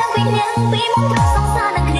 ទាំងពីរនាងពីមុខសង្សារនឹងគ្នា